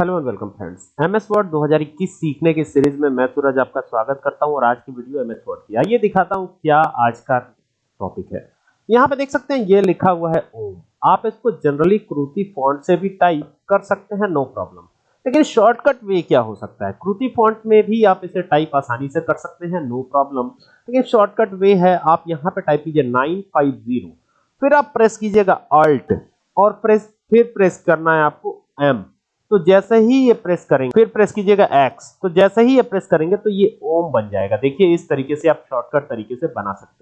Hello and welcome friends. MS Word 2021 सीखने की series में मैं सूरज आपका स्वागत करता हूँ और आज की वीडियो एमएस वर्ड की। आइए दिखाता हूँ क्या आज का टॉपिक है। यहाँ पे देख सकते हैं, ये लिखा हुआ है, ओम। आप इसको जनरली क्रूति फॉन्ट से भी टाइप कर सकते हैं नो प्रॉब्लम लेकिन शॉर्टकट वे क्या हो सकता है? क्रूति फॉन्ट में भी आप इसे टाइप आसानी से कर सकते हैं नो प्रॉब्लम लेकिन शॉर्टकट वे है, आप यहाँ पे टाइप कीजिए 950 फिर आप प्रेस कीजिएगा अल्ट और प्रेस फिर प्रेस करना है आपको एम तो जैसे ही ये प्रेस करेंगे, फिर प्रेस कीजिएगा एक्स तो जैसे ही ये प्रेस करेंगे तो ये ओम बन जाएगा। देखिए, इस तरीके से आप शॉर्टकट तरीके से बना सकते हैं।